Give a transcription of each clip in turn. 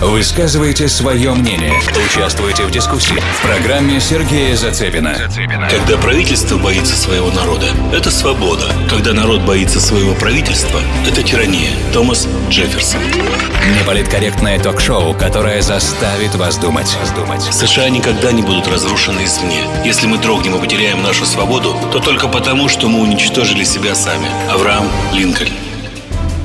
Высказывайте свое мнение. Участвуйте в дискуссии в программе Сергея Зацепина. Когда правительство боится своего народа, это свобода. Когда народ боится своего правительства, это тирания. Томас Джефферсон. Неполиткорректное ток-шоу, которое заставит вас думать. США никогда не будут разрушены извне. Если мы дрогнем и потеряем нашу свободу, то только потому, что мы уничтожили себя сами. Авраам Линкольн.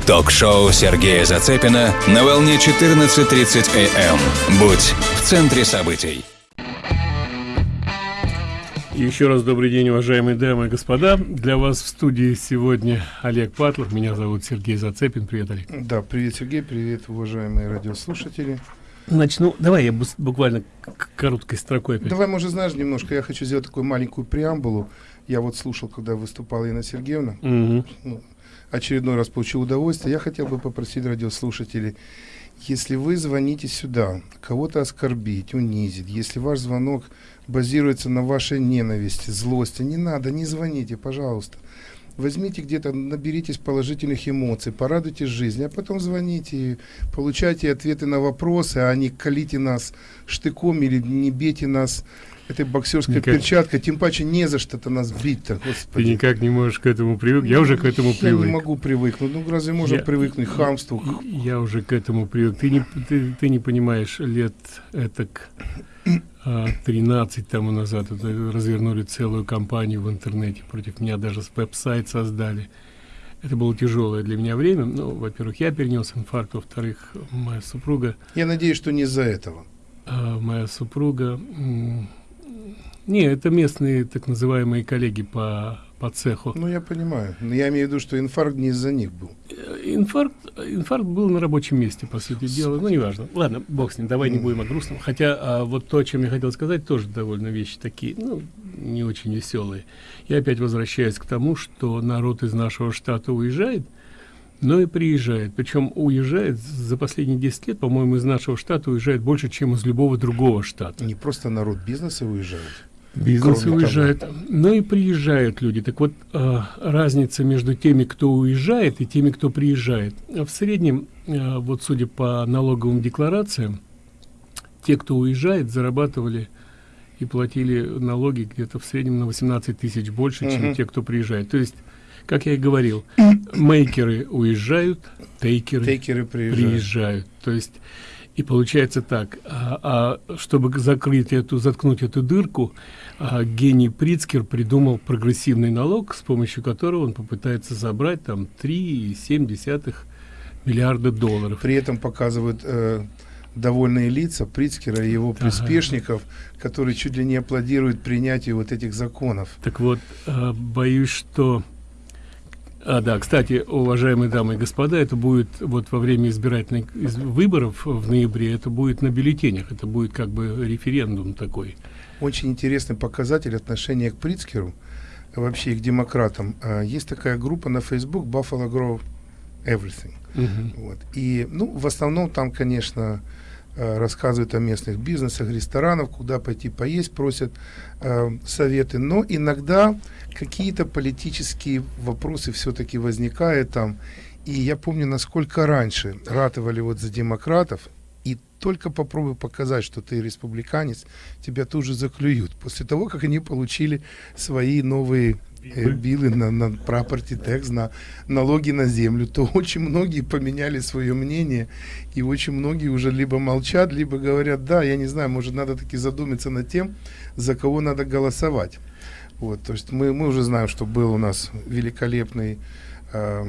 Ток-шоу Сергея Зацепина на волне 14.30 АМ. Будь в центре событий. Еще раз добрый день, уважаемые дамы и господа. Для вас в студии сегодня Олег Патлов. Меня зовут Сергей Зацепин. Привет, Олег. Да, привет, Сергей. Привет, уважаемые радиослушатели. Начну. Давай я буквально короткой строкой. Опять. Давай, может, знаешь, немножко. Я хочу сделать такую маленькую преамбулу. Я вот слушал, когда выступала Инна Сергеевна. Угу. Ну, очередной раз получил удовольствие. Я хотел бы попросить радиослушателей, если вы звоните сюда, кого-то оскорбить, унизить, если ваш звонок базируется на вашей ненависти, злости, не надо, не звоните, пожалуйста. Возьмите где-то, наберитесь положительных эмоций, порадуйтесь жизни, а потом звоните, получайте ответы на вопросы, а не колите нас штыком или не бейте нас этой боксерской никак... перчаткой, тем паче не за что-то нас бить-то, Ты никак не можешь к этому привыкнуть. Я уже к этому я привык. Я не могу привыкнуть. Ну, разве можно я... привыкнуть к хамству? Я уже к этому привык. Ты не, ты, ты не понимаешь, лет этак а, 13 тому назад развернули целую кампанию в интернете против меня, даже веб-сайт создали. Это было тяжелое для меня время. Ну, во-первых, я перенес инфаркт, во-вторых, моя супруга... Я надеюсь, что не из-за этого. А, моя супруга не, это местные так называемые коллеги по, по цеху. Ну, я понимаю. Но я имею в виду, что инфаркт не из-за них был. Э, инфаркт, инфаркт был на рабочем месте, по сути дела. Ну, неважно. Ладно, бог с ним, давай не будем о грустном. Хотя а, вот то, о чем я хотел сказать, тоже довольно вещи такие, ну, не очень веселые. Я опять возвращаюсь к тому, что народ из нашего штата уезжает, но и приезжает. Причем уезжает за последние 10 лет, по-моему, из нашего штата уезжает больше, чем из любого другого штата. Не просто народ бизнеса уезжает. Бизнес уезжает, но и приезжают люди. Так вот, э, разница между теми, кто уезжает, и теми, кто приезжает. В среднем, э, вот судя по налоговым декларациям, те, кто уезжает, зарабатывали и платили налоги где-то в среднем на 18 тысяч больше, чем uh те, кто приезжает. То есть, как я и говорил, мейкеры уезжают, тейкеры, тейкеры приезжают. приезжают. То есть, и получается так, а, а чтобы закрыть эту, заткнуть эту дырку, а, гений Прицкер придумал прогрессивный налог, с помощью которого он попытается забрать там 3,7 миллиарда долларов. При этом показывают э, довольные лица Прицкера и его приспешников, ага. которые чуть ли не аплодируют принятию вот этих законов. Так вот, э, боюсь, что а, да, кстати, уважаемые дамы и господа, это будет вот во время избирательных из, выборов в ноябре, это будет на бюллетенях, это будет как бы референдум такой. Очень интересный показатель отношения к Прицкеру, вообще и к демократам. А, есть такая группа на Facebook Buffalo Grove Everything. Uh вот. И, ну, в основном там, конечно, а, рассказывают о местных бизнесах, ресторанах, куда пойти поесть, просят э, советы. Но иногда какие-то политические вопросы все-таки возникают там. И я помню, насколько раньше ратовали вот за демократов, только попробуй показать, что ты республиканец, тебя тут же заклюют. После того, как они получили свои новые э, билы на, на property tax, на налоги на землю, то очень многие поменяли свое мнение, и очень многие уже либо молчат, либо говорят, да, я не знаю, может, надо таки задуматься над тем, за кого надо голосовать. Вот, то есть мы, мы уже знаем, что был у нас великолепный э,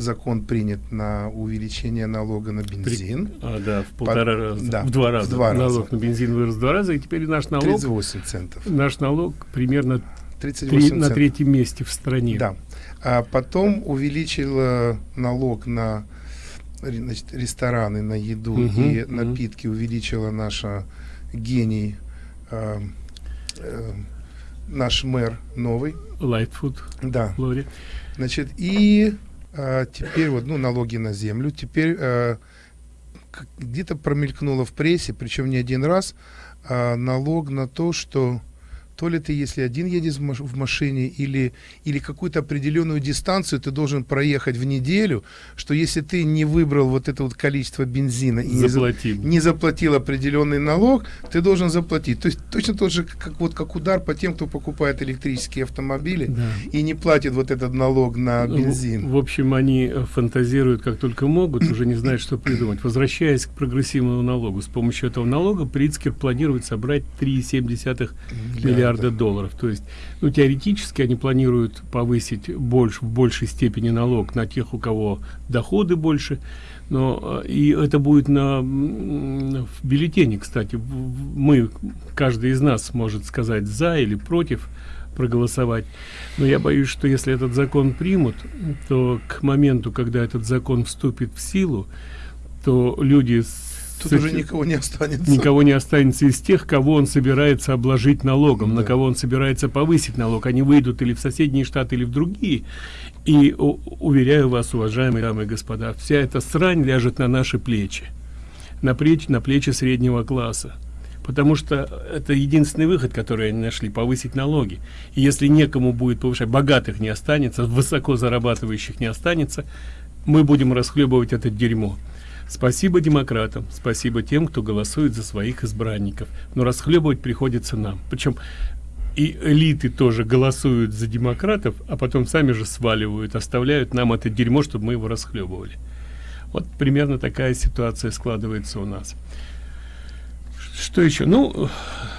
закон принят на увеличение налога на бензин. При, а, да, в полтора Под, раза, да, в два раза. В два налог раза. на бензин вырос в два раза, и теперь наш налог... 38 центов. Наш налог примерно 38 три, на третьем месте в стране. Да. А потом увеличил налог на значит, рестораны, на еду угу, и угу. напитки, увеличила наша гений... Э, э, наш мэр новый. Лайтфуд. Да. Лори. Значит, и а, теперь вот, ну, налоги на землю. Теперь а, где-то промелькнуло в прессе, причем не один раз, а, налог на то, что то ли ты, если один едешь в, маш в машине, или, или какую-то определенную дистанцию ты должен проехать в неделю, что если ты не выбрал вот это вот количество бензина и не, за, не заплатил определенный налог, ты должен заплатить. То есть точно тот же, как, вот, как удар по тем, кто покупает электрические автомобили да. и не платит вот этот налог на ну, бензин. В, в общем, они э, фантазируют как только могут, уже не знают, что придумать. Возвращаясь к прогрессивному налогу, с помощью этого налога Прицкер планирует собрать 3,7 миллиарда, миллиарда долларов. То есть, ну, теоретически они планируют повысить больше, в большей степени налог на тех, у кого доходы больше, но э, и это будет на в бюллетене кстати. Мы каждый из нас может сказать за или против проголосовать. Но я боюсь что если этот закон примут то к моменту когда этот закон вступит в силу то люди Тут уже никого не останется. Никого не останется из тех, кого он собирается обложить налогом, да. на кого он собирается повысить налог. Они выйдут или в соседние штаты, или в другие. И уверяю вас, уважаемые дамы и господа, вся эта срань ляжет на наши плечи. На плечи, на плечи среднего класса. Потому что это единственный выход, который они нашли, повысить налоги. И если некому будет повышать, богатых не останется, высоко зарабатывающих не останется, мы будем расхлебывать это дерьмо. Спасибо демократам, спасибо тем, кто голосует за своих избранников. Но расхлебывать приходится нам. Причем и элиты тоже голосуют за демократов, а потом сами же сваливают, оставляют нам это дерьмо, чтобы мы его расхлебывали. Вот примерно такая ситуация складывается у нас. Что еще? Ну,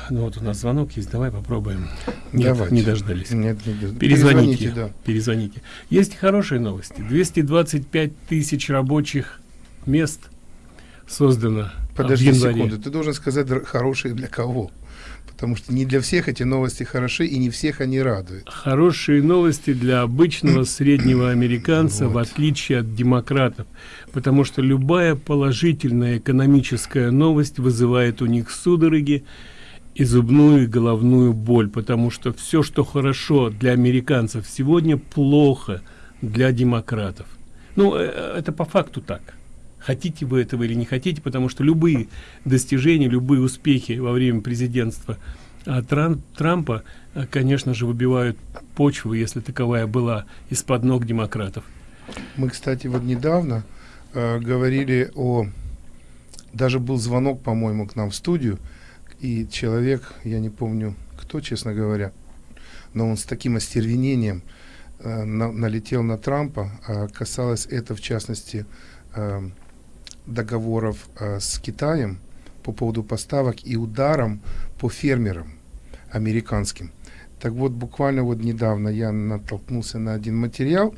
ну вот у нас звонок есть, давай попробуем. Нет, Давайте. не дождались. Нет, не дождались. Перезвоните, перезвоните, да. перезвоните. Есть хорошие новости. 225 тысяч рабочих мест создано Подожди секунду, ты должен сказать хорошие для кого? Потому что не для всех эти новости хороши, и не всех они радуют. Хорошие новости для обычного среднего американца, вот. в отличие от демократов. Потому что любая положительная экономическая новость вызывает у них судороги и зубную и головную боль. Потому что все, что хорошо для американцев сегодня, плохо для демократов. Ну, э, это по факту так хотите вы этого или не хотите потому что любые достижения любые успехи во время президентства а, Тран трампа а, конечно же выбивают почву если таковая была из-под ног демократов. Мы кстати вот недавно э, говорили о даже был звонок по моему к нам в студию и человек я не помню кто честно говоря но он с таким остервенением э, на, налетел на трампа а касалось это в частности э, договоров э, с Китаем по поводу поставок и ударом по фермерам американским. Так вот, буквально вот недавно я натолкнулся на один материал,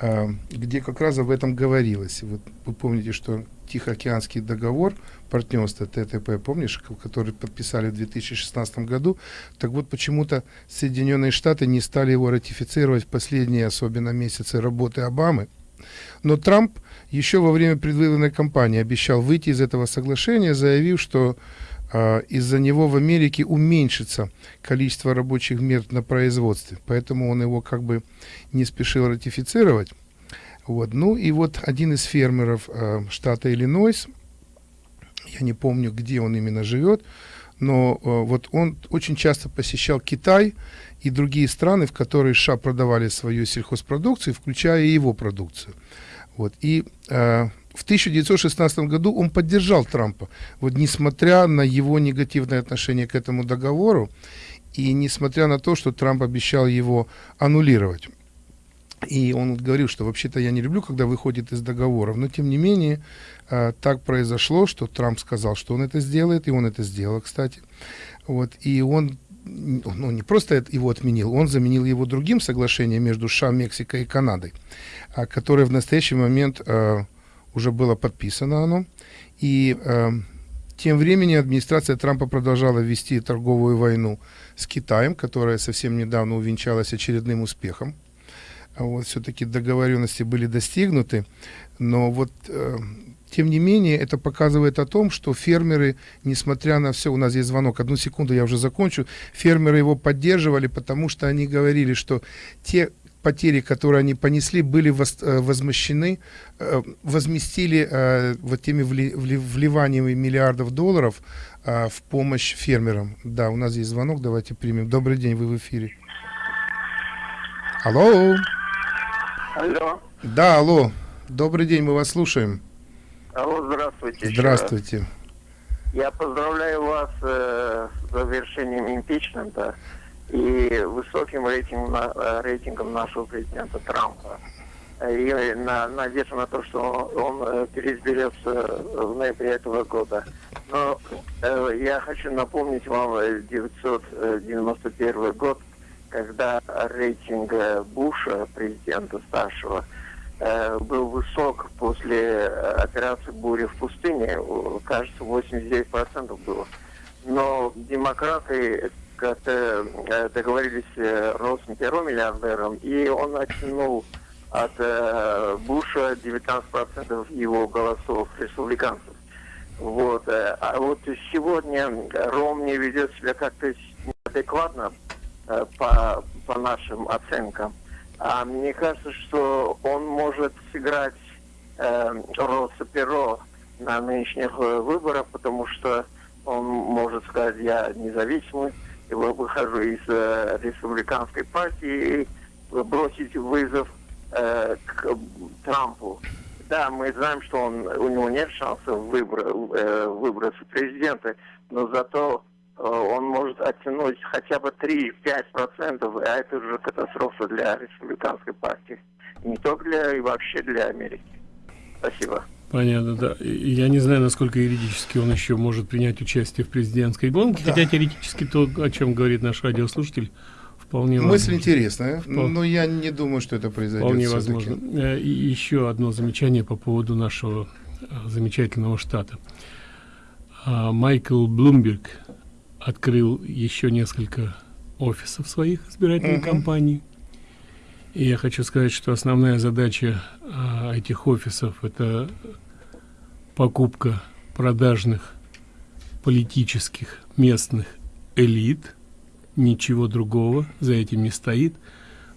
э, где как раз об этом говорилось. Вот вы помните, что Тихоокеанский договор партнерства ТТП, помнишь, который подписали в 2016 году, так вот почему-то Соединенные Штаты не стали его ратифицировать в последние, особенно месяцы работы Обамы. Но Трамп еще во время предвыборной кампании обещал выйти из этого соглашения, заявив, что э, из-за него в Америке уменьшится количество рабочих мест на производстве. Поэтому он его как бы не спешил ратифицировать. Вот. Ну и вот один из фермеров э, штата Иллинойс, я не помню, где он именно живет, но э, вот он очень часто посещал Китай и другие страны, в которые США продавали свою сельхозпродукцию, включая его продукцию. Вот. И э, в 1916 году он поддержал Трампа, вот несмотря на его негативное отношение к этому договору и несмотря на то, что Трамп обещал его аннулировать. И он говорил, что вообще-то я не люблю, когда выходит из договоров, но тем не менее э, так произошло, что Трамп сказал, что он это сделает, и он это сделал, кстати. Вот, и он ну, не просто его отменил, он заменил его другим соглашением между США, Мексикой и Канадой, а, которое в настоящий момент э, уже было подписано оно. И э, тем временем администрация Трампа продолжала вести торговую войну с Китаем, которая совсем недавно увенчалась очередным успехом. Вот все-таки договоренности были достигнуты, но вот э, тем не менее, это показывает о том, что фермеры, несмотря на все, у нас есть звонок, одну секунду, я уже закончу, фермеры его поддерживали, потому что они говорили, что те потери, которые они понесли, были э, возмещены, э, возместили э, вот теми вли, вли, вливаниями миллиардов долларов в помощь фермерам. Да, у нас есть звонок, давайте примем. Добрый день, вы в эфире. Алло. Алло. Да, алло. Добрый день, мы вас слушаем. Алло, здравствуйте. Здравствуйте. Я поздравляю вас э, с завершением импичмента и высоким рейтингом, э, рейтингом нашего президента Трампа. И на, надежда на то, что он, он э, переизберется в ноябре этого года. Но э, я хочу напомнить вам 1991 год, когда рейтинг Буша, президента старшего, Э, был высок после э, операции «Буря в пустыне». Кажется, 89% было. Но демократы как-то э, договорились с Россом Перо миллиардером, и он оттянул от Буша 19% его голосов республиканцев. Вот. А вот сегодня Ромни ведет себя как-то неадекватно по, по нашим оценкам. А мне кажется, что он может сыграть э, Росса Перо на нынешних э, выборах, потому что он может сказать, я независимый, я выхожу из э, республиканской партии и бросить вызов э, к Трампу. Да, мы знаем, что он, у него нет шансов выбора, э, выбраться президента, но зато он может оттянуть хотя бы 3-5%, а это уже катастрофа для республиканской партии. Не только для, и вообще для Америки. Спасибо. Понятно, да. Я не знаю, насколько юридически он еще может принять участие в президентской гонке, да. хотя теоретически то, о чем говорит наш радиослушатель, вполне Мысль возможно. интересная, Впол... но я не думаю, что это произойдет. Вполне возможно. Э, и еще одно замечание по поводу нашего э, замечательного штата. А, Майкл Блумберг открыл еще несколько офисов своих избирательной угу. кампании. И я хочу сказать, что основная задача а, этих офисов это покупка продажных политических местных элит. Ничего другого за этим не стоит.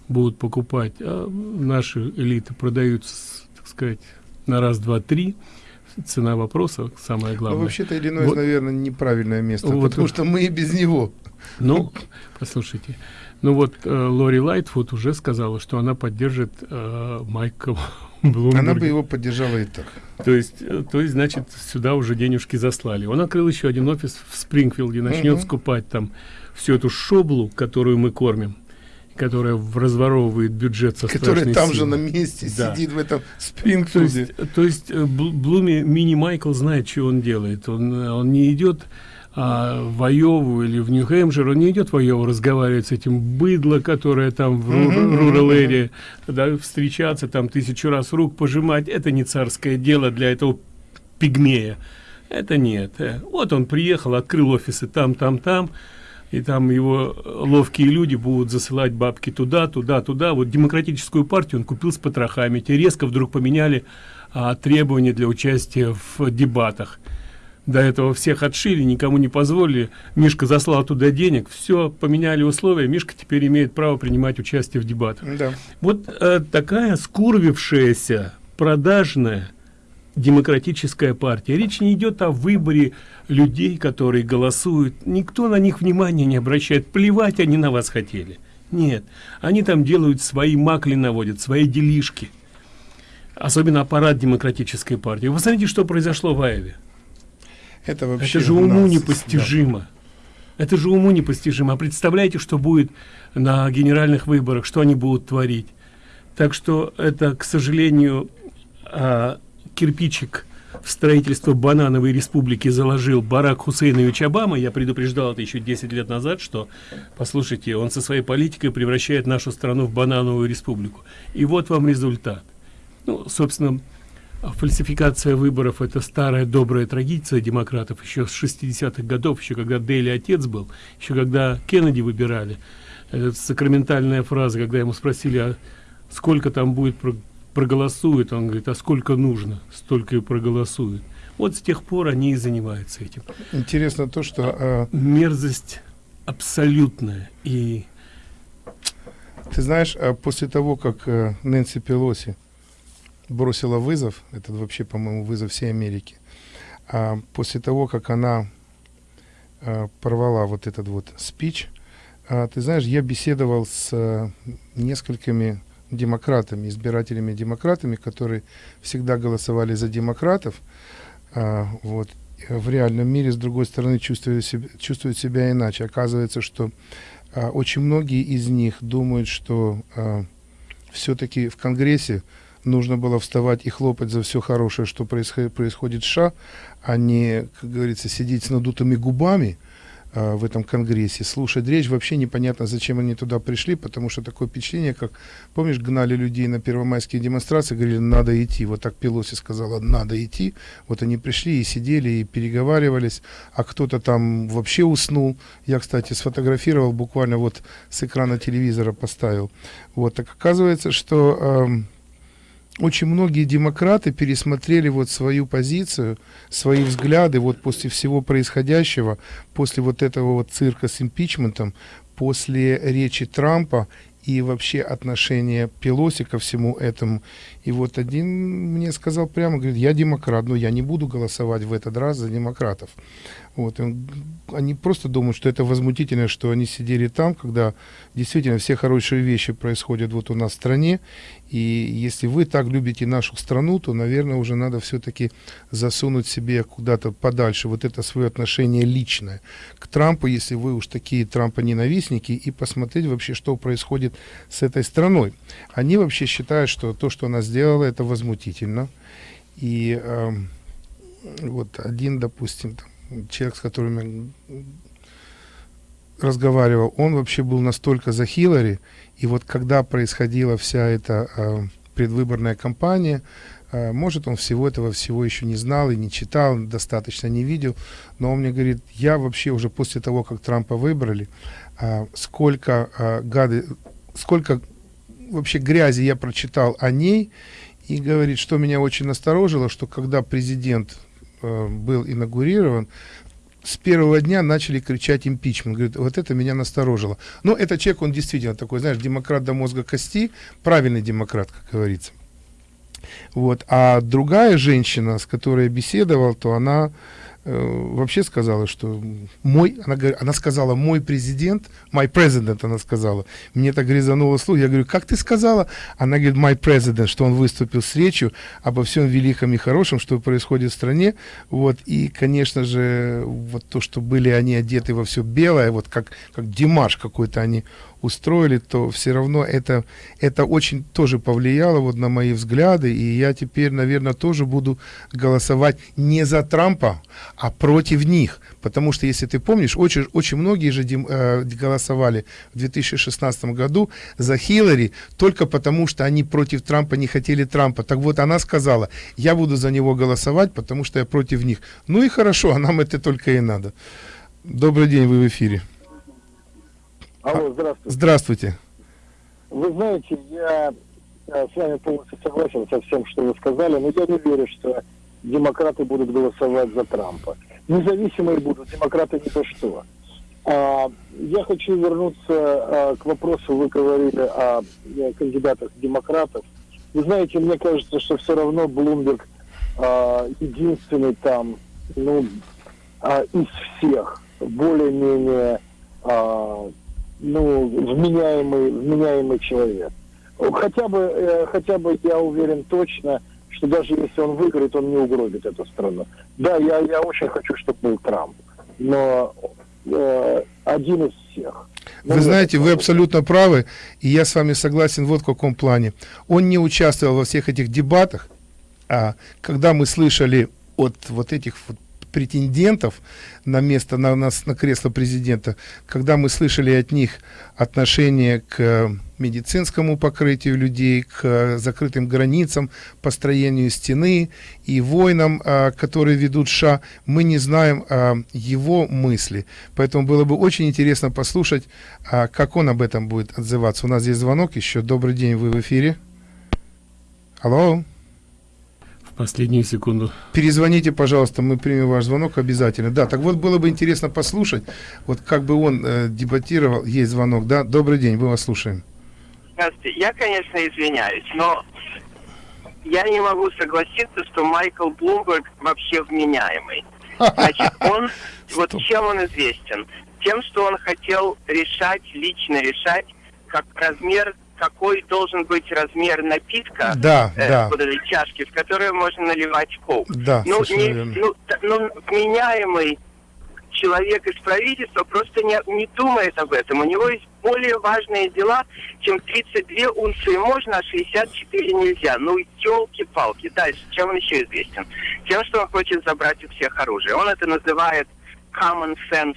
Будут покупать, а наши элиты продаются, так сказать, на раз, два, три цена вопроса самое ну, главное. Ну, вообще-то Иллинойс, вот, наверное, неправильное место, вот, потому что мы и без него. Ну, послушайте, ну вот э, Лори Лайтфуд уже сказала, что она поддержит э, Майка Блумберга. Она бы его поддержала и так. То есть, э, то есть, значит, сюда уже денежки заслали. Он открыл еще один офис в Спрингфилде, начнет угу. скупать там всю эту шоблу, которую мы кормим которая разворовывает бюджет со Который там силой. же на месте да. сидит в этом спрингфилде. То есть, то есть э, Блуми, мини Майкл знает, что он делает. Он, он не идет а, в Айову или в Нью-Хэмпшир, он не идет в Айову разговаривать с этим быдло, которое там в рурал эре, да, встречаться там тысячу раз рук пожимать. Это не царское дело для этого пигмея. Это нет. Э, вот он приехал, открыл офисы там, там, там и там его ловкие люди будут засылать бабки туда, туда, туда. Вот демократическую партию он купил с потрохами. Те резко вдруг поменяли а, требования для участия в дебатах. До этого всех отшили, никому не позволили. Мишка заслал туда денег, все, поменяли условия. Мишка теперь имеет право принимать участие в дебатах. Да. Вот э, такая скурвившаяся, продажная, демократическая партия. Речь не идет о выборе людей, которые голосуют. Никто на них внимания не обращает. Плевать они на вас хотели. Нет, они там делают свои макли наводят, свои делишки. Особенно аппарат демократической партии. Вы посмотрите, что произошло в Аеве. Это вообще Это же уму нас, непостижимо. Да. Это же уму непостижимо. А представляете, что будет на генеральных выборах, что они будут творить. Так что это, к сожалению, а, кирпичик в строительство банановой республики заложил Барак Хусейнович Обама, я предупреждал это еще 10 лет назад, что, послушайте, он со своей политикой превращает нашу страну в банановую республику. И вот вам результат. Ну, собственно, фальсификация выборов – это старая добрая традиция демократов еще с 60-х годов, еще когда Дейли отец был, еще когда Кеннеди выбирали. Это сакраментальная фраза, когда ему спросили, а сколько там будет проголосует, он говорит, а сколько нужно, столько и проголосует. Вот с тех пор они и занимаются этим. Интересно то, что... Э... Мерзость абсолютная. И Ты знаешь, а после того, как э, Нэнси Пелоси бросила вызов, это вообще, по-моему, вызов всей Америки, а после того, как она а, порвала вот этот вот спич, а, ты знаешь, я беседовал с а, несколькими демократами, избирателями демократами, которые всегда голосовали за демократов, а, вот, в реальном мире, с другой стороны, чувствуют себя, чувствуют себя иначе. Оказывается, что а, очень многие из них думают, что а, все-таки в Конгрессе нужно было вставать и хлопать за все хорошее, что происходит, происходит в США, а не, как говорится, сидеть с надутыми губами, в этом конгрессе, слушать речь. Вообще непонятно, зачем они туда пришли, потому что такое впечатление, как, помнишь, гнали людей на первомайские демонстрации, говорили, надо идти. Вот так Пелоси сказала, надо идти. Вот они пришли и сидели, и переговаривались, а кто-то там вообще уснул. Я, кстати, сфотографировал, буквально вот с экрана телевизора поставил. Вот, так оказывается, что... Э, очень многие демократы пересмотрели вот свою позицию, свои взгляды вот после всего происходящего, после вот этого вот цирка с импичментом, после речи Трампа и вообще отношения Пелоси ко всему этому. И вот один мне сказал прямо, говорит, я демократ, но я не буду голосовать в этот раз за демократов. Вот, они просто думают, что это возмутительно, что они сидели там, когда действительно все хорошие вещи происходят вот у нас в стране. И если вы так любите нашу страну, то, наверное, уже надо все-таки засунуть себе куда-то подальше вот это свое отношение личное к Трампу, если вы уж такие Трампа-ненавистники, и посмотреть вообще, что происходит с этой страной. Они вообще считают, что то, что она сделала, это возмутительно. И э, вот один, допустим, там, человек, с которым я разговаривал, он вообще был настолько за Хиллари, и вот когда происходила вся эта э, предвыборная кампания, э, может, он всего этого всего еще не знал и не читал, достаточно не видел, но он мне говорит, я вообще уже после того, как Трампа выбрали, э, сколько э, гады, сколько вообще грязи я прочитал о ней, и говорит, что меня очень насторожило, что когда президент Э, был инаугурирован, с первого дня начали кричать импичмент. Говорит, вот это меня насторожило. Но этот человек, он действительно такой, знаешь, демократ до мозга кости, правильный демократ, как говорится. Вот. А другая женщина, с которой я беседовал, то она вообще сказала, что мой, она, она сказала, мой президент, my president, она сказала. Мне так резануло слух. Я говорю, как ты сказала? Она говорит, my president, что он выступил с речью обо всем великом и хорошем, что происходит в стране. Вот, и, конечно же, вот то, что были они одеты во все белое, вот как, как Димаш какой-то они устроили, то все равно это, это очень тоже повлияло вот на мои взгляды, и я теперь, наверное, тоже буду голосовать не за Трампа, а против них, потому что, если ты помнишь, очень, очень многие же дем, э, голосовали в 2016 году за Хиллари только потому, что они против Трампа не хотели Трампа. Так вот, она сказала, я буду за него голосовать, потому что я против них. Ну и хорошо, а нам это только и надо. Добрый день, вы в эфире. Алло, здравствуйте. Здравствуйте. Вы знаете, я э, с вами полностью согласен со всем, что вы сказали, но я не верю, что демократы будут голосовать за Трампа. Независимые будут, демократы ни за что. А, я хочу вернуться а, к вопросу, вы говорили о, о кандидатах демократов. Вы знаете, мне кажется, что все равно Блумберг а, единственный там, ну, а, из всех более-менее а, ну, вменяемый, вменяемый человек. Хотя бы, э, хотя бы я уверен точно, что даже если он выиграет, он не угробит эту страну. Да, я, я очень хочу, чтобы был Трамп, но э, один из всех. Вы ну, знаете, вы абсолютно правы, и я с вами согласен вот в каком плане. Он не участвовал во всех этих дебатах, а когда мы слышали от вот этих вот претендентов на место, на, на, на кресло президента, когда мы слышали от них отношение к медицинскому покрытию людей, к закрытым границам, построению стены и войнам, а, которые ведут США, мы не знаем а, его мысли. Поэтому было бы очень интересно послушать, а, как он об этом будет отзываться. У нас здесь звонок еще. Добрый день, вы в эфире. Алло последнюю секунду. Перезвоните, пожалуйста, мы примем ваш звонок обязательно. Да, так вот было бы интересно послушать, вот как бы он э, дебатировал, есть звонок, да? Добрый день, мы вас слушаем. Здравствуйте. Я, конечно, извиняюсь, но я не могу согласиться, что Майкл Блумберг вообще вменяемый. Значит, он, вот чем он известен? Тем, что он хотел решать, лично решать, как размер, какой должен быть размер напитка, Да, э, да. вот этой чашки, в которую можно наливать коук. Да, ну, не, верно. ну, т- ну, вменяемый человек из правительства просто не, не думает об этом. У него есть более важные дела, чем 32 унции можно, а 64 нельзя. Ну, елки-палки. Дальше, чем он еще известен? Тем, что он хочет забрать у всех оружие. Он это называет common sense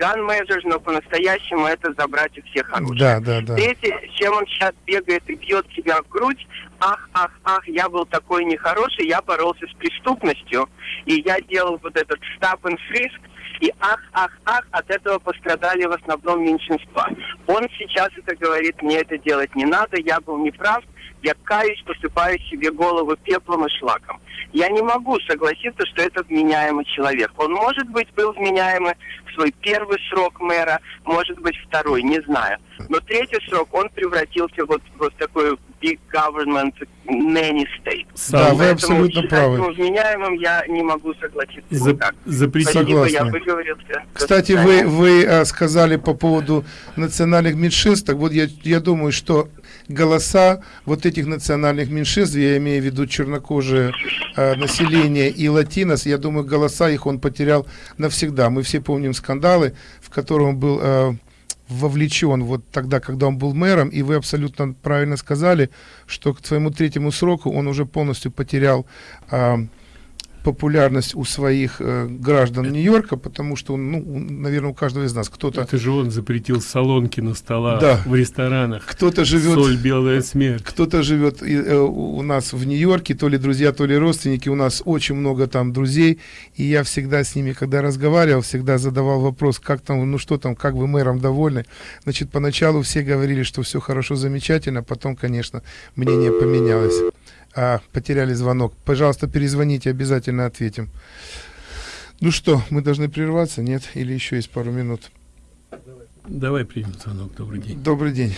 gun measures, но по-настоящему это забрать у всех оружие. Да, да, да. Третье, чем он сейчас бегает и бьет себя в грудь, ах, ах, ах, я был такой нехороший, я боролся с преступностью, и я делал вот этот and frisk, и ах, ах, ах, от этого пострадали в основном меньшинства. Он сейчас это говорит, мне это делать не надо, я был неправ, я каюсь, посыпаю себе голову пеплом и шлаком. Я не могу согласиться, что это вменяемый человек. Он, может быть, был вменяемый в свой первый срок мэра, может быть, второй, не знаю. Но третий срок он превратился вот в вот такой big government nanny state. Да, вы абсолютно правы. вменяемым я не могу согласиться. За- никак. запретить- Спасибо, я выговорился. Кстати, вы, вы э, сказали по поводу национальных меньшинств. Так вот, я, я думаю, что голоса вот этих национальных меньшинств, я имею в виду чернокожие э, население и латинос, я думаю, голоса их он потерял навсегда. Мы все помним скандалы, в котором он был э, вовлечен вот тогда, когда он был мэром, и вы абсолютно правильно сказали, что к своему третьему сроку он уже полностью потерял э, популярность у своих э, граждан Нью-Йорка, потому что, он, ну, наверное, у каждого из нас кто-то Это же он запретил салонки на столах Да. в ресторанах. кто-то живет Соль, белая смерть. кто-то живет э, у у нас в Нью-Йорке, то ли друзья, то ли родственники, у нас очень много там друзей, и я всегда с ними, когда разговаривал, всегда задавал вопрос, как там, ну что там, как вы мэром довольны. Значит, поначалу все говорили, что все хорошо, замечательно, потом, конечно, мнение поменялось. А, потеряли звонок. Пожалуйста, перезвоните, обязательно ответим. Ну что, мы должны прерваться, нет? Или еще есть пару минут? Давай примем звонок. Добрый день. Добрый день.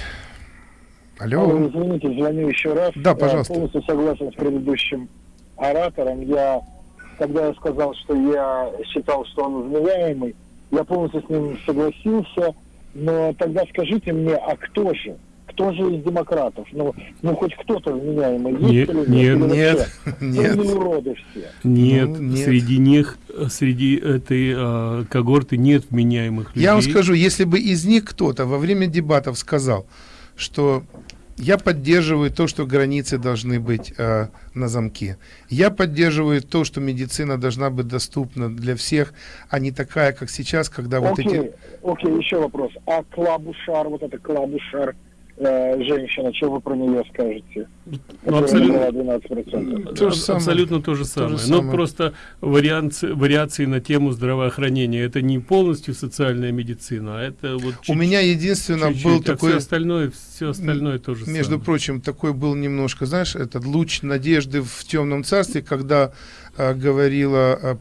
Алло, Алло. извините, звоню еще раз. Да, Я пожалуйста. полностью согласен с предыдущим оратором. Я, когда я сказал, что я считал, что он вменяемый, я полностью с ним согласился. Но тогда скажите мне, а кто же? Кто же из демократов? Ну, ну хоть кто-то вменяемый есть Нет, или нет? нет, Или нет, нет. Ну, или уроды все. Нет, Ну, нет. среди них, среди этой э, когорты нет вменяемых людей. Я вам скажу, если бы из них кто-то во время дебатов сказал, что я поддерживаю то, что границы должны быть э, на замке. Я поддерживаю то, что медицина должна быть доступна для всех, а не такая, как сейчас, когда вот окей, эти... окей, еще вопрос. А Клабушар, вот эта Клабушар, э, женщина, что вы про нее скажете? Ну, абсолютно, набрала 12%. То же самое. абсолютно то же самое. же Но самое. просто варианции, вариации на тему здравоохранения. Это не полностью социальная медицина, а это вот У меня единственно чуть-чуть, был а такой... все остальное, все остальное тоже Между самое. прочим, такой был немножко, знаешь, этот луч надежды в темном царстве, когда э, говорила э,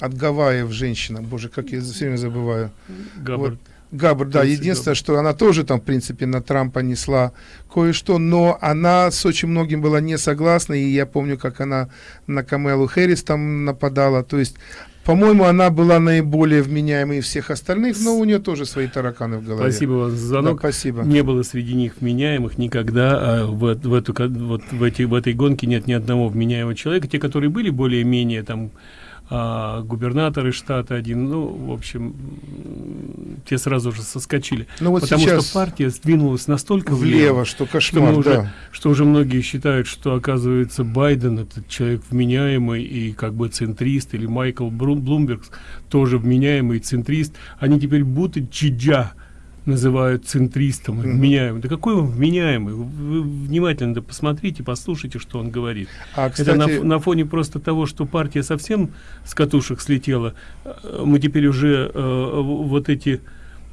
от Гавайев женщина, боже, как я все время забываю. Габбард. Вот. Габр, да, единственное, Габбард. что она тоже там, в принципе, на Трампа несла кое-что, но она с очень многим была не согласна, и я помню, как она на Камелу Хэрис там нападала, то есть, по-моему, она была наиболее вменяемой всех остальных, но у нее тоже свои тараканы в голове. Спасибо вам за Да, звонок. спасибо. Не было среди них вменяемых никогда. А в, в эту вот в эти в этой гонке нет ни одного вменяемого человека. Те, которые были более-менее там а, губернаторы штата один, ну, в общем, те сразу же соскочили. Ну вот Потому что партия сдвинулась настолько влево, что что, кошмар, мы уже, да. что уже многие считают, что оказывается Байден этот человек вменяемый и как бы центрист, или Майкл Бру- Блумберг тоже вменяемый центрист. Они теперь будто Чиджа называют центристом, Мгм. вменяемым. Да какой он вменяемый? Вы, вы внимательно да посмотрите, послушайте, что он говорит. А, Это на, кстати, на фоне просто того, что партия совсем с катушек слетела. э, Мы теперь уже э, вот эти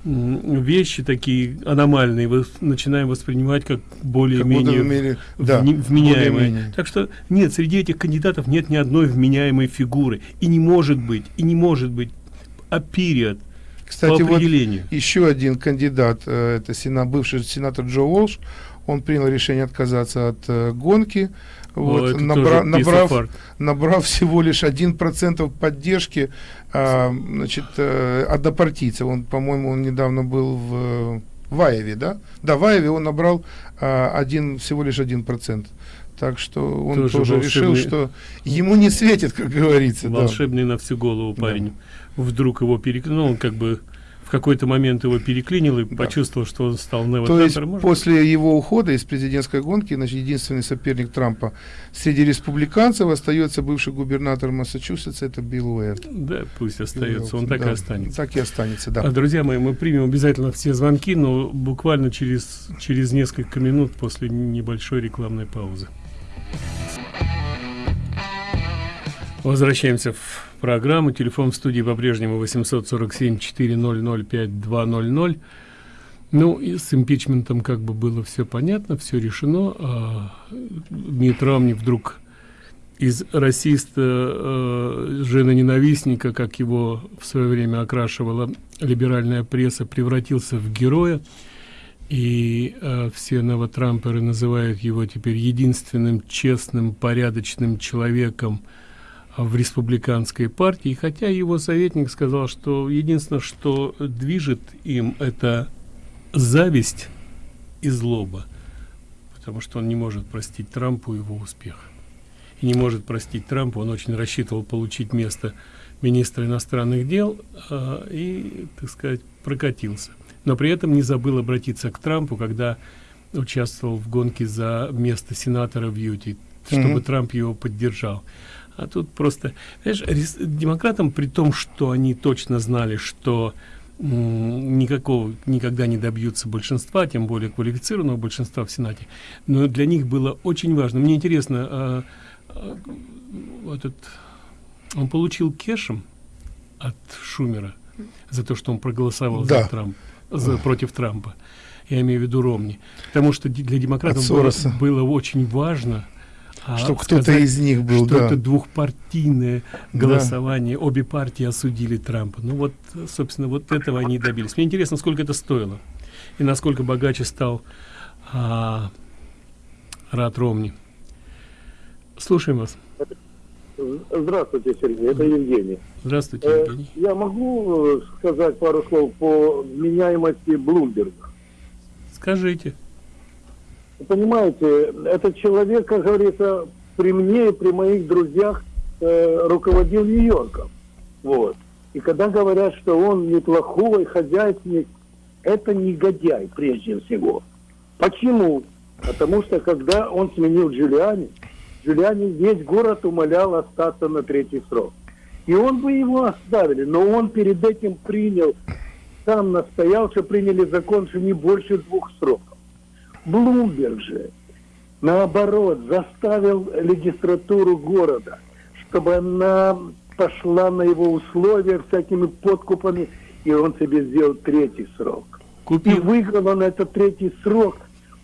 вещи такие аномальные вос- начинаем воспринимать как более-менее в мире- да, вменяемые. более-менее. Так что нет, среди этих кандидатов нет ни одной вменяемой фигуры. И не может быть, и не может быть, а период Кстати, вот еще один кандидат, э, это сена, бывший сенатор Джо Уолш, он принял решение отказаться от э, гонки. Вот, вот, набра, набрав, набрав всего лишь 1% поддержки а, значит, от однопартийцев. Он, по-моему, он недавно был в Ваеве, да? Да, в Ваеве он набрал а, один, всего лишь 1%. Так что он тоже, тоже решил, что ему не светит, как говорится. Волшебный да. на всю голову парень. Да. Вдруг его перекнул, он как бы какой-то момент его переклинил и да. почувствовал, что он стал То есть Может? после его ухода из президентской гонки, значит, единственный соперник Трампа среди республиканцев остается бывший губернатор Массачусетса, это Билл Уэрт. Да, пусть остается, он так да, и останется. Так и останется, да. А, друзья мои, мы примем обязательно все звонки, но буквально через, через несколько минут после небольшой рекламной паузы. Возвращаемся в программу. Телефон в студии по-прежнему 847-400-5200. Ну, и с импичментом как бы было все понятно, все решено. А Мит Ромни вдруг из расиста, э, женоненавистника, как его в свое время окрашивала либеральная пресса, превратился в героя. И э, все новотрамперы называют его теперь единственным честным, порядочным человеком, в республиканской партии, хотя его советник сказал, что единственное, что движет им, это зависть и злоба, потому что он не может простить Трампу его успех. И не может простить Трампу, он очень рассчитывал получить место министра иностранных дел э, и, так сказать, прокатился. Но при этом не забыл обратиться к Трампу, когда участвовал в гонке за место сенатора в Юте, чтобы mm -hmm. Трамп его поддержал. А тут просто, знаешь, демократам, при том, что они точно знали, что никакого никогда не добьются большинства, тем более квалифицированного большинства в Сенате. Но для них было очень важно. Мне интересно, а, а, этот, он получил кешем от Шумера за то, что он проголосовал да. за Трамп, за, против Трампа. Я имею в виду Ромни. Потому что для демократов было, было очень важно а, что кто-то из них был, что да. это двухпартийное голосование, да. обе партии осудили Трампа. Ну вот, собственно, вот этого они добились. Мне интересно, сколько это стоило и насколько богаче стал а, Рад Ромни. Слушаем вас. Здравствуйте, Сергей, это Евгений. Здравствуйте, э, Евгений. Я могу э, сказать пару слов по меняемости Блумберга? Скажите понимаете, этот человек, как говорится, при мне и при моих друзьях э, руководил Нью-Йорком. Вот. И когда говорят, что он неплохой хозяйственник, это негодяй прежде всего. Почему? Потому что когда он сменил Джулиани, Джулиани весь город умолял остаться на третий срок. И он бы его оставили, но он перед этим принял, сам настоял, что приняли закон, что не больше двух сроков. Блумберг же, наоборот, заставил регистратуру города, чтобы она пошла на его условия всякими подкупами, и он себе сделал третий срок. Купил. И выиграл он этот третий срок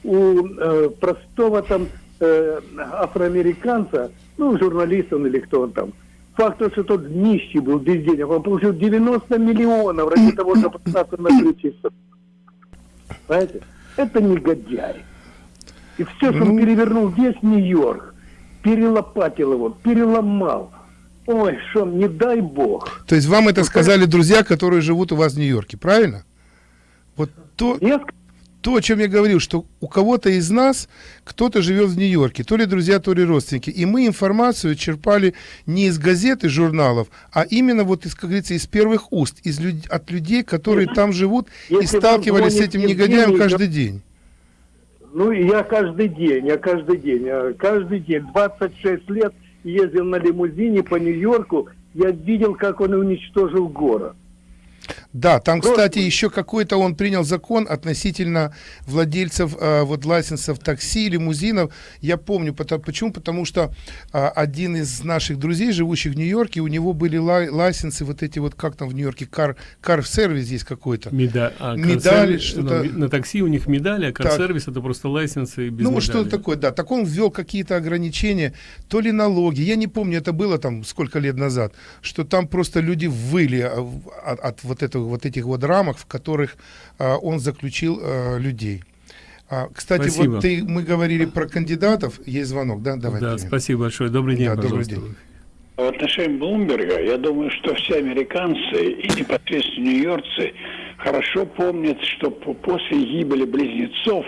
у э, простого там э, афроамериканца, ну, журналист он или кто он там. Факт, что тот нищий был без денег. Он получил 90 миллионов ради того, чтобы остаться на третий срок. Понимаете? это негодяй. И все, что ну... он перевернул весь Нью-Йорк, перелопатил его, переломал. Ой, что, не дай бог. То есть вам это сказали друзья, которые живут у вас в Нью-Йорке, правильно? Вот то... Я то, о чем я говорил, что у кого-то из нас кто-то живет в Нью-Йорке, то ли друзья, то ли родственники, и мы информацию черпали не из газет и журналов, а именно вот, из, как говорится, из первых уст, из люд... от людей, которые Если там живут и сталкивались с этим негодяем каждый день. Ну, я каждый день, я каждый день, я каждый день, 26 лет ездил на лимузине по Нью-Йорку, я видел, как он уничтожил город. Да, там, кстати, еще какой-то он принял закон относительно владельцев э, вот лайсенсов такси, лимузинов. Я помню, потому, почему? Потому что э, один из наших друзей, живущих в Нью-Йорке, у него были лай, лайсенсы вот эти вот, как там в Нью-Йорке, кар, кар-сервис здесь какой-то. Меда, а, медали, что-то. Ну, на такси у них медали, а кар-сервис это просто лайсенсы без Ну, что-то такое, да. Так он ввел какие-то ограничения, то ли налоги, я не помню, это было там сколько лет назад, что там просто люди выли а, от, от вот этого вот этих вот рамок, в которых э, он заключил э, людей. А, кстати, Спасибо. вот ты, мы говорили про кандидатов, есть звонок, да? Давай. да, примем. спасибо большое. Добрый день, Да, добрый день. В отношении Блумберга, я думаю, что все американцы и непосредственно нью-йоркцы хорошо помнят, что по- после гибели близнецов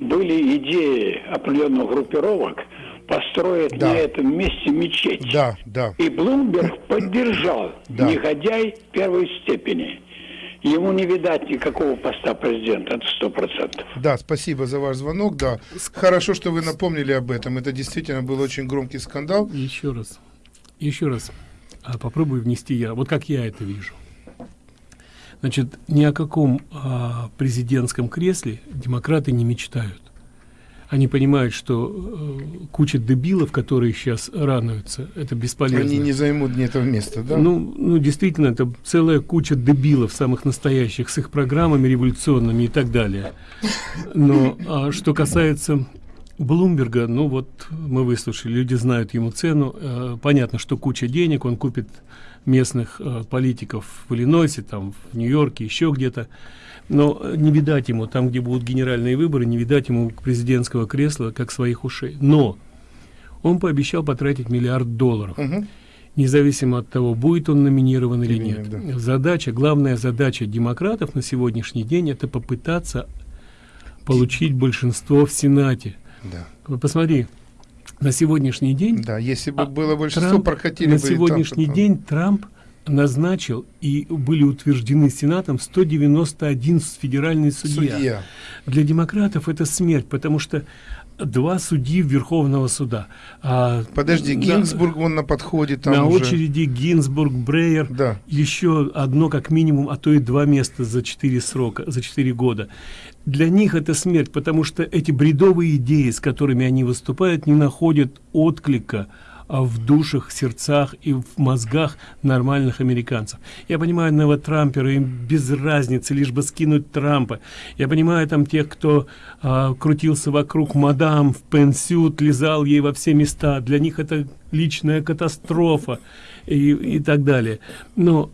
были идеи определенных группировок построить Да. на этом месте мечеть. Да, да. И Блумберг поддержал Да. негодяй первой степени. Ему не видать никакого поста президента, это сто процентов. Да, спасибо за ваш звонок, да. Хорошо, что вы напомнили об этом. Это действительно был очень громкий скандал. Еще раз, еще раз а, попробую внести я, вот как я это вижу. Значит, ни о каком а, президентском кресле демократы не мечтают. Они понимают, что э, куча дебилов, которые сейчас рануются, это бесполезно. Они не займут ни этого места, да? Ну, ну, действительно, это целая куча дебилов, самых настоящих, с их программами революционными и так далее. Но а что касается Блумберга, ну вот мы выслушали, люди знают ему цену. Э, понятно, что куча денег, он купит местных э, политиков в Иллинойсе, там, в Нью-Йорке, еще где-то. Но э, не видать ему, там, где будут генеральные выборы, не видать ему президентского кресла, как своих ушей. Но он пообещал потратить миллиард долларов Мгм. независимо от того, будет он номинирован или Или нет. нет, да. Задача, главная задача демократов на сегодняшний день это попытаться получить большинство в Сенате. Да. Вот посмотри, на сегодняшний день, Да, если бы А, было большинство, Трамп, прокатили на бы и сегодняшний там, день Трамп назначил и были утверждены Сенатом 191 федеральный судья. Судья. Для демократов это смерть, потому что два судьи Верховного суда. А, Подожди, Гинзбург, он на подходе там на уже. очереди Гинзбург, Брейер, Да. еще одно как минимум, а то и два места за четыре срока, за четыре года. Для них это смерть, потому что эти бредовые идеи, с которыми они выступают, не находят отклика в душах, сердцах и в мозгах нормальных американцев. Я понимаю новотрамперы, им без разницы, лишь бы скинуть Трампа. Я понимаю там тех, кто а, крутился вокруг мадам в пенсют, лизал ей во все места. Для них это личная катастрофа и, и так далее. Но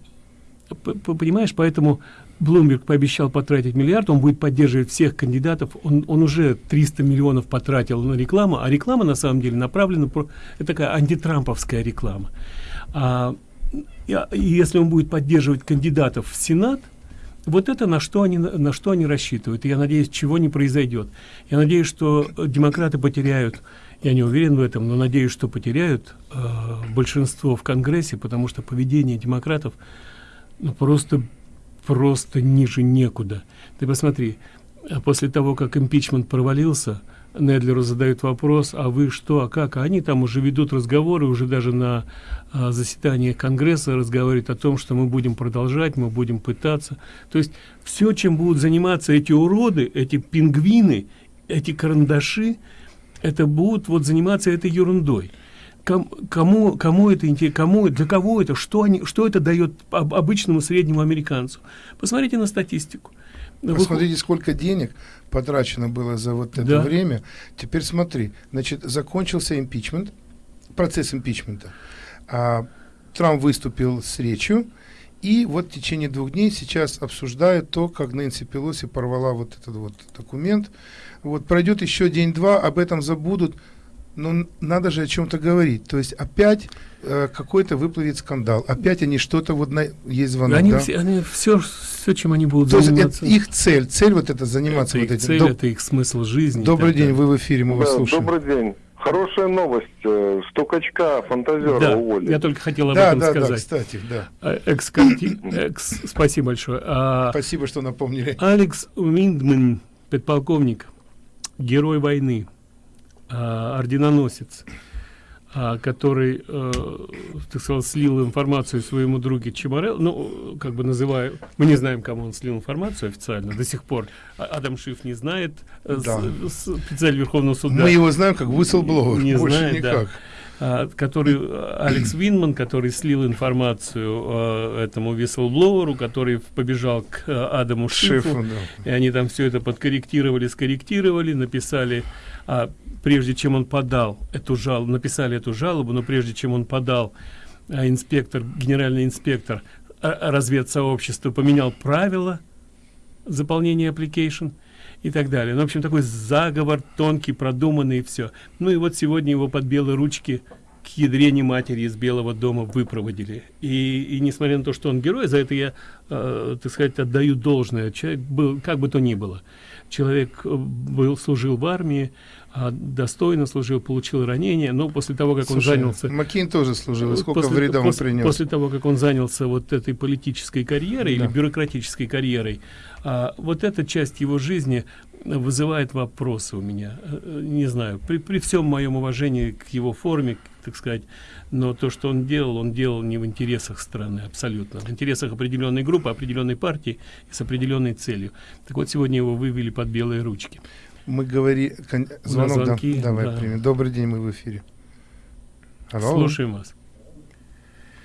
понимаешь, поэтому Блумберг пообещал потратить миллиард, он будет поддерживать всех кандидатов, он, он уже 300 миллионов потратил на рекламу, а реклама на самом деле направлена, про, это такая антитрамповская реклама. А, и, и если он будет поддерживать кандидатов в Сенат, вот это на что они на что они рассчитывают. И я надеюсь, чего не произойдет. Я надеюсь, что э, демократы потеряют, я не уверен в этом, но надеюсь, что потеряют э, большинство в Конгрессе, потому что поведение демократов ну, просто просто ниже некуда. Ты посмотри, а после того, как импичмент провалился, Недлеру задают вопрос, а вы что, а как? А они там уже ведут разговоры, уже даже на а, заседании Конгресса разговаривают о том, что мы будем продолжать, мы будем пытаться. То есть все, чем будут заниматься эти уроды, эти пингвины, эти карандаши, это будут вот заниматься этой ерундой. Ком- кому, кому это интересно, кому, для кого это, что, они, что это дает об- обычному среднему американцу? Посмотрите на статистику. Посмотрите, сколько денег потрачено было за вот это Да. время. Теперь смотри, значит, закончился импичмент, процесс импичмента. А, Трамп выступил с речью, и вот в течение двух дней сейчас обсуждают то, как Нэнси Пелоси порвала вот этот вот документ. Вот пройдет еще день-два, об этом забудут, но н- надо же о чем-то говорить. То есть опять э, какой-то выплывет скандал, опять они что-то вот на есть звонок, они, да? все, они все, все, чем они будут То есть это заниматься. их цель, цель вот это заниматься это вот этим. цель, Доб- это их смысл жизни. Добрый день, вы в эфире, мы вас Да, слушаем. добрый день. Хорошая новость. э, Стукачка, фантазера Да, уволили. я только хотел об Да, этом да, да, сказать. кстати, да. А, экс-карти- экс- спасибо большое. А, Спасибо, что напомнили. Алекс Уиндман, подполковник, герой войны, а, орденоносец, а, который, э, так сказать, слил информацию своему другу Чемарел, ну, как бы называю, мы не знаем, кому он слил информацию официально до сих пор. А- Адам Шиф не знает, э, с- Да. с- специаль Верховного суда. Мы его знаем как whistleblower, Не больше знает, да. никак. а, который э, Алекс Винман, который слил информацию э, этому висселбловеру, который побежал к э, Адаму Шифу, Шефу, да. и они там все это подкорректировали, скорректировали, написали, а, прежде чем он подал эту жалобу, написали эту жалобу, но прежде чем он подал, а, инспектор, генеральный инспектор а, разведсообщества поменял правила заполнения application, и так далее. Ну, в общем, такой заговор тонкий, продуманный и все. Ну и вот сегодня его под белые ручки к ядрене матери из Белого дома выпроводили. И, и несмотря на то, что он герой, за это я, э, так сказать, отдаю должное. Человек был, как бы то ни было. Человек э, был, служил в армии, достойно служил, получил ранение, но после того, как Слушай, он занялся... Маккейн тоже служил, и сколько после, вреда он после, принес? После того, как он занялся вот этой политической карьерой Да. или бюрократической карьерой, а, вот эта часть его жизни вызывает вопросы у меня. Э, Не знаю, при, при всем моем уважении к его форме, так сказать, но то, что он делал, он делал не в интересах страны абсолютно, в интересах определенной группы, определенной партии и с определенной целью. Так вот, сегодня его вывели под белые ручки. Мы говори... кон- Звонок, да. Давай да. примем. Добрый день, мы в эфире. Алло. Слушаем вас.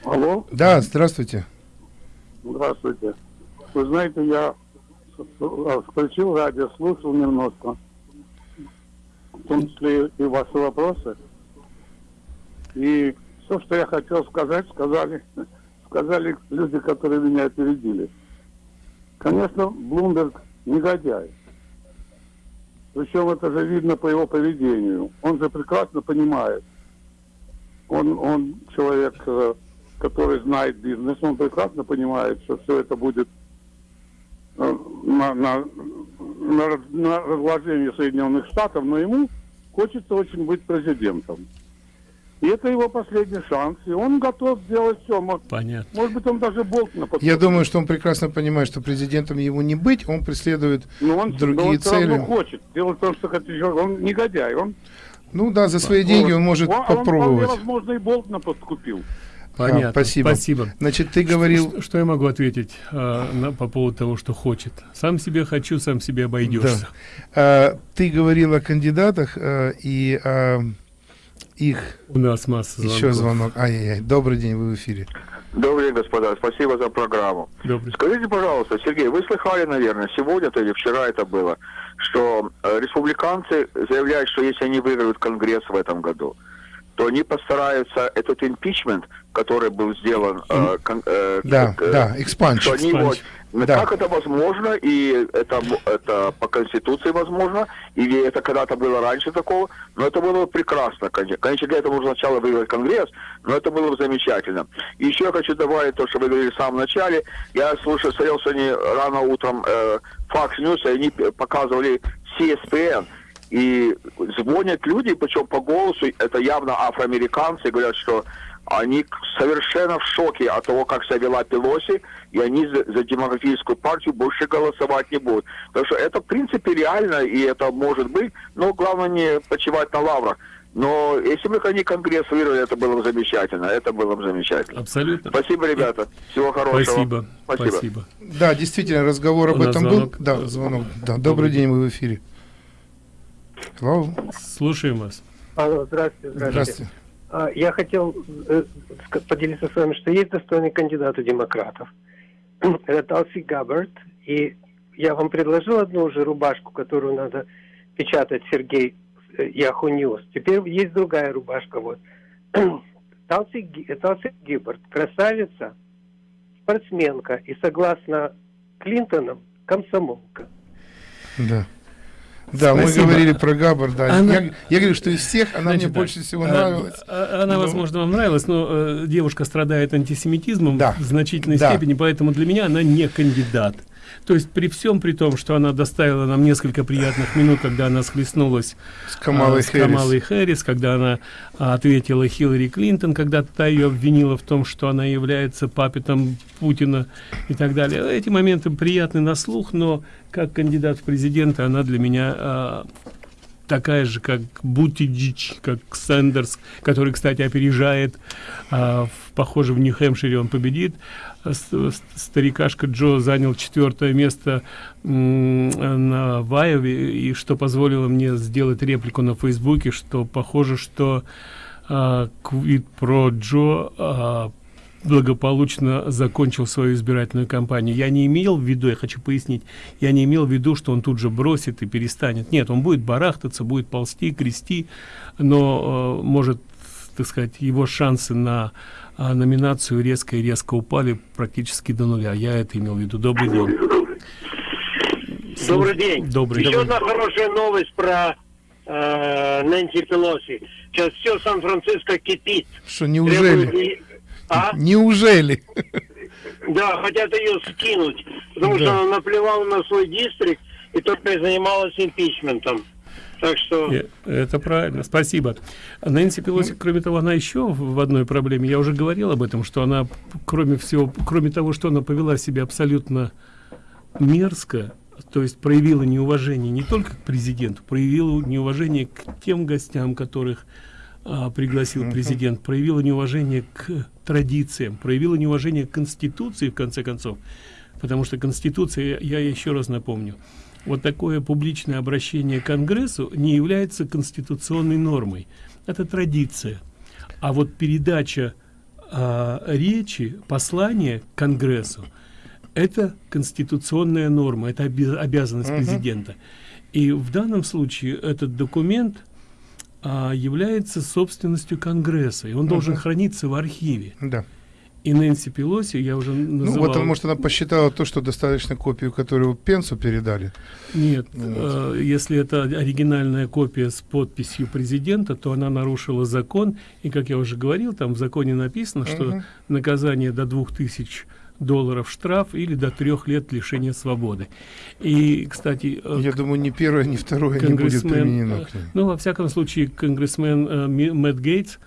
Алло, Да, здравствуйте. здравствуйте. Вы знаете, я включил радио, слушал немножко, в том числе и ваши вопросы. И все, что я хотел сказать, сказали, сказали люди, которые меня опередили. Конечно, Блумберг негодяй. Причем это же видно по его поведению. Он же прекрасно понимает. Он, он человек, э, который знает бизнес, он прекрасно понимает, что все это будет э, на, на, на, на разложение Соединенных Штатов, но ему хочется очень быть президентом. И это его последний шанс, и он готов сделать все. Может, Понятно. может быть, он даже Болтона Я думаю, что он прекрасно понимает, что президентом ему не быть, он преследует но он, другие но он цели. равно хочет. Дело в том, что хотя- он негодяй. Он, Ну да, за свои деньги он может он, он попробовать. вполне возможно, и Болтона подкупил. Понятно. А, спасибо. Спасибо. Значит, ты говорил... Что, что я могу ответить э, на, по поводу того, что хочет? Сам себе хочу, сам себе обойдешься. А, ты говорил о кандидатах э, и о их... У нас масса звонков. Еще звонок. Ай-яй-яй. Добрый день, вы в эфире. Добрый день, господа. Спасибо за программу. Добрый. Скажите, пожалуйста, Сергей, вы слыхали, наверное, сегодня или вчера это было, что э, республиканцы заявляют, что если они выиграют Конгресс в этом году, то они постараются этот импичмент, который был сделан, э, кон- э, Да, э, да, expunge. что они его- Да. как это возможно, и это, это по Конституции возможно, или это когда-то было раньше такого, но это было бы прекрасно, конечно. Для этого нужно сначала выиграть Конгресс, но это было бы замечательно. И еще я хочу добавить то, что вы говорили в самом начале. Я слушал, смотрел сегодня рано утром э, Fox News, и они показывали CSPN, и звонят люди, причем по голосу, это явно афроамериканцы, говорят, что они совершенно в шоке от того, как себя вела Пелоси, и они за, за демократическую партию больше голосовать не будут. Так что это, в принципе, реально, и это может быть, но главное не почивать на лаврах. Но если бы они Конгресс выиграли, это было бы замечательно. Это было бы замечательно. Абсолютно. Спасибо, ребята. Всего хорошего. Спасибо. Спасибо. Спасибо. Да, действительно, разговор об этом звонок. был. Да, звонок. Да, добрый, Добрый день, вы в эфире. Алло, Слушаем вас. Алло, здравствуйте, здравствуйте. здравствуйте. А, Я хотел э, поделиться с вами, что есть достойный кандидат у демократов. Это Талси Габбард. И я вам предложил одну уже рубашку, которую надо печатать Сергей э, Yahoo News. Теперь есть другая рубашка. Вот. Талси, Талси Гиббард, красавица, спортсменка и, согласно Клинтонам, комсомолка. Да. Да, мы Спасибо. говорили про Габбар, да. Она- Я, я говорю, что из всех она Значит мне так, больше всего э, нравилась. а- Она, Ну. возможно, вам нравилась, но э, девушка страдает антисемитизмом Да. в значительной Да. степени, поэтому для меня она не кандидат. То есть при всем при том, что она доставила нам несколько приятных минут, когда она схлестнулась С Камалой а, с Хэрис. Камалой Хэрис, когда она а, ответила Хиллари Клинтон, когда та ее обвинила в том, что она является папетом Путина и так далее. Эти моменты приятны на слух, но как кандидат в президенты она для меня а, такая же, как Бутиджич, как Сэндерс, который, кстати, опережает, а, в, похоже, в Нью-Хэмпшире он победит. Старикашка Джо занял четвертое место на Вайове, и что позволило мне сделать реплику на Фейсбуке, что похоже, что а, Квит про Джо а, благополучно закончил свою избирательную кампанию. Я не имел в виду, я хочу пояснить, я не имел в виду, что он тут же бросит и перестанет. Нет, он будет барахтаться, будет ползти, крести, но э, может, так сказать, его шансы на а, номинацию резко и резко упали практически до нуля. Я это имел в виду. Добрый день. Добрый день. Добрый. Еще Добрый. одна хорошая новость про э, Нэнси Пелоси. Сейчас все Сан-Франциско кипит. Что, неужели? Требуют и- А? Неужели? Да, хотят ее скинуть, потому Да. что она наплевала на свой дистрикт и только и занималась импичментом. Так что... Э, Это правильно, спасибо. Нэнси Пелоси, кроме того, она еще в одной проблеме, я уже говорил об этом, что она, кроме всего, кроме того, что она повела себя абсолютно мерзко, то есть проявила неуважение не только к президенту, проявила неуважение к тем гостям, которых а, пригласил президент, проявила неуважение к традициям, проявила неуважение к Конституции, в конце концов, потому что Конституция, я еще раз напомню, вот такое публичное обращение к Конгрессу не является конституционной нормой. Это традиция. А вот передача а, речи, послания Конгрессу, это конституционная норма, это оби- обязанность президента. И в данном случае этот документ а, является собственностью Конгресса, и он должен храниться в архиве. Да. И Нэнси Пелоси, я уже Ну, называл... вот, может, она посчитала то, что достаточно копию, которую Пенсу передали. Нет, Вот. э, если это оригинальная копия с подписью президента, то она нарушила закон. И, как я уже говорил, там в законе написано, что Мгм. наказание до 2000 долларов штраф или до трех лет лишения свободы. И, кстати... э, Я думаю, ни первое, ни второе не будет применено э. Ну, во всяком случае, конгрессмен э, Мэтт Гейтс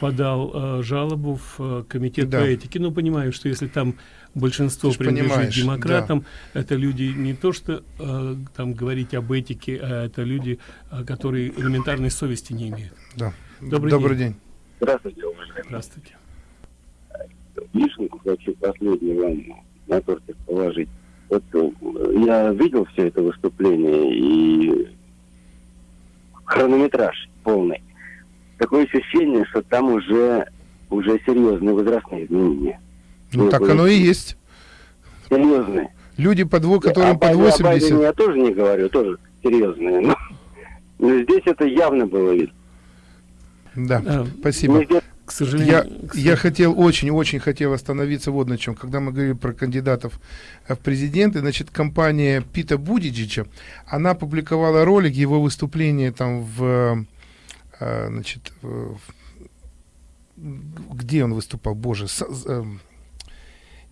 подал э, жалобу в э, комитет Да. по этике. Ну, понимаю, что если там большинство принадлежит демократам, это люди не то, что э, там говорить об этике, а это люди, э, которые элементарной совести не имеют. Да. Добрый, Добрый день. день. Здравствуйте, уважаемый. Здравствуйте. Вишенку хочу последний вам на тортик положить. Вот э, я видел все это выступление и хронометраж полный. Такое ощущение, что там уже уже серьезные возрастные изменения. Ну, так оно и есть. Серьезные. Люди по дву, которым под о Байдене 80. я тоже не говорю, тоже серьезные. Но, но здесь это явно было видно. Да, А, спасибо. Нигде- К сожалению, Я, к я хотел, очень-очень хотел остановиться вот на чем. Когда мы говорили про кандидатов э, в президенты, значит, компания Пита Будиджича, она публиковала ролик его выступления там в, значит, в- где он выступал, боже, с- эм,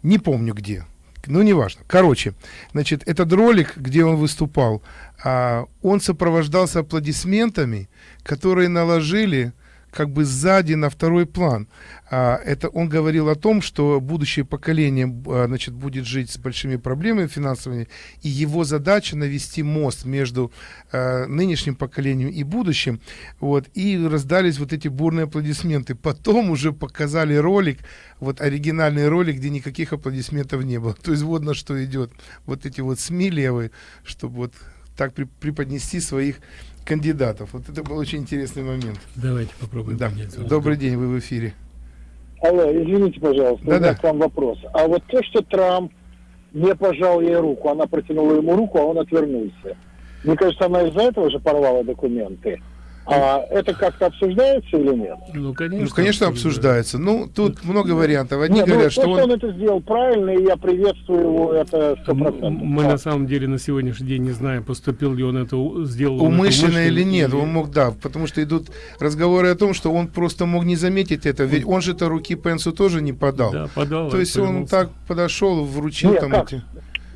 не помню где. Ну, неважно. Короче, значит, этот ролик, где он выступал, а, он сопровождался аплодисментами, которые наложили как бы сзади на второй план. А, это он говорил о том, что будущее поколение а, значит, будет жить с большими проблемами финансовыми, и его задача навести мост между а, нынешним поколением и будущим. Вот, и раздались вот эти бурные аплодисменты. Потом уже показали ролик, вот оригинальный ролик, где никаких аплодисментов не было. То есть вот на что идет. Вот эти вот СМИ левые, чтобы вот так преподнести своих кандидатов. Вот это был очень интересный момент. Давайте попробуем. Да. Добрый день, вы в эфире. Алло, извините, пожалуйста, у Да-да. меня к вам вопрос. А вот то, что Трамп не пожал ей руку, она протянула ему руку, а он отвернулся. Мне кажется, она из-за этого же порвала документы. А это как-то обсуждается или нет? Ну, конечно. Ну, конечно, обсуждается. Ну, тут много вариантов. Одни Нет, ну, говорят, то, что он... это сделал правильно, и я приветствую его, это сто процентов. Мы на самом деле на сегодняшний день не знаем, поступил ли он это, сделал он это Умышленно или нет, или- он мог, да, потому что идут разговоры о том, что он просто мог не заметить это, ведь он же-то руки Пенсу тоже не подал. Да, подал. То есть он так подошел, вручил Нет, там как? эти...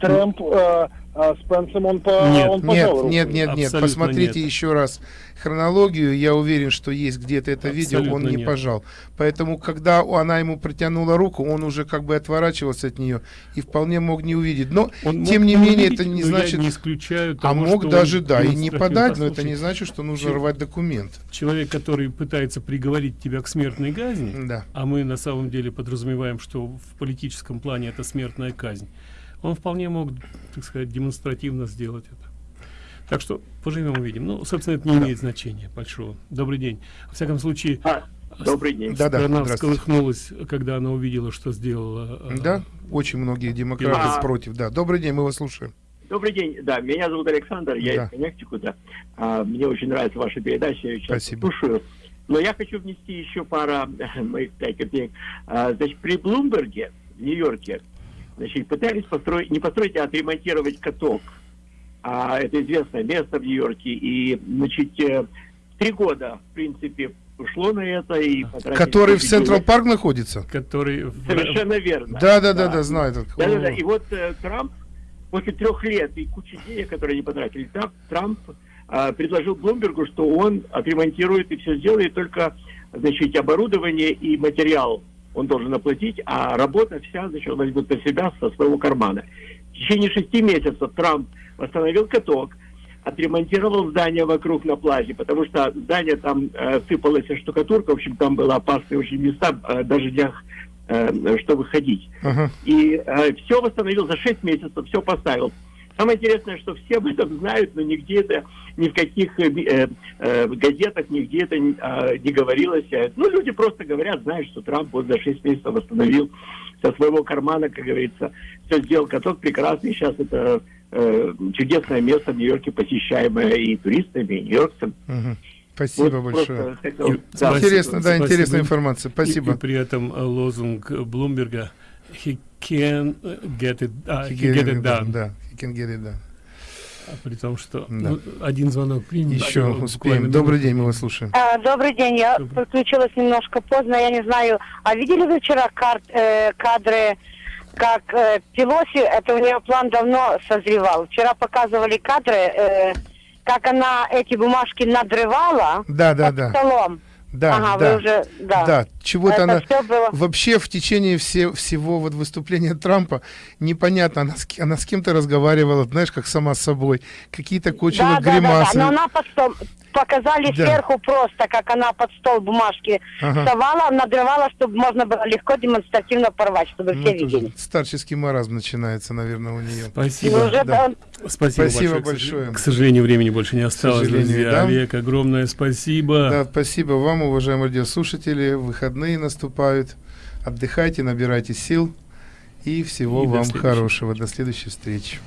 Трамп э, а с Пенсом он, по, Нет, он Нет, пожал руку. нет, нет, нет. Абсолютно Посмотрите нет. еще раз хронологию. Я уверен, что есть где-то это видео, он Абсолютно не нет. пожал. Поэтому, когда она ему протянула руку, он уже как бы отворачивался от нее и вполне мог не увидеть. Но, Он мог тем не менее, увидеть, это не значит... не исключаю А того, мог что даже, он да, и не подать, но это не значит, что нужно Чё- рвать документ. Человек, который пытается приговорить тебя к смертной казни, Да. а мы на самом деле подразумеваем, что в политическом плане это смертная казнь, он вполне мог, так сказать, демонстративно сделать это. Так что поживем увидим. Ну, собственно, это не имеет значения большого. Добрый день. Во всяком случае, А, добрый день. Да-да, страна здравствуйте. всколыхнулась, когда она увидела, что сделала. э, Да, очень многие демократы А. против. Да, добрый день, мы вас слушаем. Добрый день. Да, меня зовут Александр, я Да. из Коннектикута. А, мне очень нравится ваша передача, я сейчас Спасибо. слушаю. Но я хочу внести еще пара моих пять копеек. А, значит, при Блумберге в Нью-Йорке значит, пытались построить, не построить, а отремонтировать каток а это известное место в Нью-Йорке, и, значит, э, три года, в принципе, ушло на это и Который в Централ Парк находится? Который... Совершенно верно. Да, да, да, да, знаю. Да, да, да. И вот э, Трамп после трех лет и кучи денег, которые они потратили, Трамп, Трамп э, предложил Блумбергу, что он отремонтирует и все сделает, только, значит, оборудование и материал он должен оплатить, а работа вся, значит, он возьмет на себя со своего кармана. В течение шести месяцев Трамп восстановил каток, отремонтировал здание вокруг на плазе, потому что здание там э, сыпалась штукатурка, в общем, там было опасные очень места, э, даже днях, э, что выходить. Ага. И э, все восстановил за 6 месяцев, все поставил. Самое интересное, что все об этом знают, но нигде это, ни в каких э, э, газетах, нигде это э, не говорилось. Ну, люди просто говорят, знают, что Трамп вот за 6 месяцев восстановил со своего кармана, как говорится, все сделал каток прекрасный. Сейчас это э, чудесное место в Нью-Йорке, посещаемое и туристами, и нью-йоркцами. Угу. Спасибо Вот большое. хотел- И- да. Интересно, да, Спасибо. интересная информация. И- Спасибо. И, при этом э, лозунг Блумберга «He can get it, а, he Get get it done, done». Да, he can get it done. А При том, что Да. ну, один звонок примем. Еще буквально успеем. Добрый день, мы вас слушаем. А, Добрый день, я подключилась немножко поздно, я не знаю. А видели вы вчера кар- э, кадры, как э, Пелоси, это у нее план давно созревал. Вчера показывали кадры, э, как она эти бумажки надрывала Да, да, под да. столом. Да, ага, да. вы уже, да. Да, чего-то она... было- Вообще в течение все, всего вот выступления Трампа непонятно, она с, она с кем-то разговаривала, знаешь, как сама с собой. Какие-то кочевые Да, да, да, да, гримасы. но она под стол показали Да. сверху просто, как она под стол бумажки Ага. совала, надрывала, чтобы можно было легко демонстративно порвать, чтобы Ну, все видели. старческий маразм начинается, наверное, у нее. Спасибо. Уже Да. он- Спасибо, Спасибо большое. К большое. сожалению- К сожалению, времени больше не осталось, сожалению, друзья. да. Олег, огромное спасибо. Да, спасибо вам, уважаемые радиослушатели. Выходные наступают. Отдыхайте, набирайте сил. И всего И до вам следующей хорошего. До следующей встречи.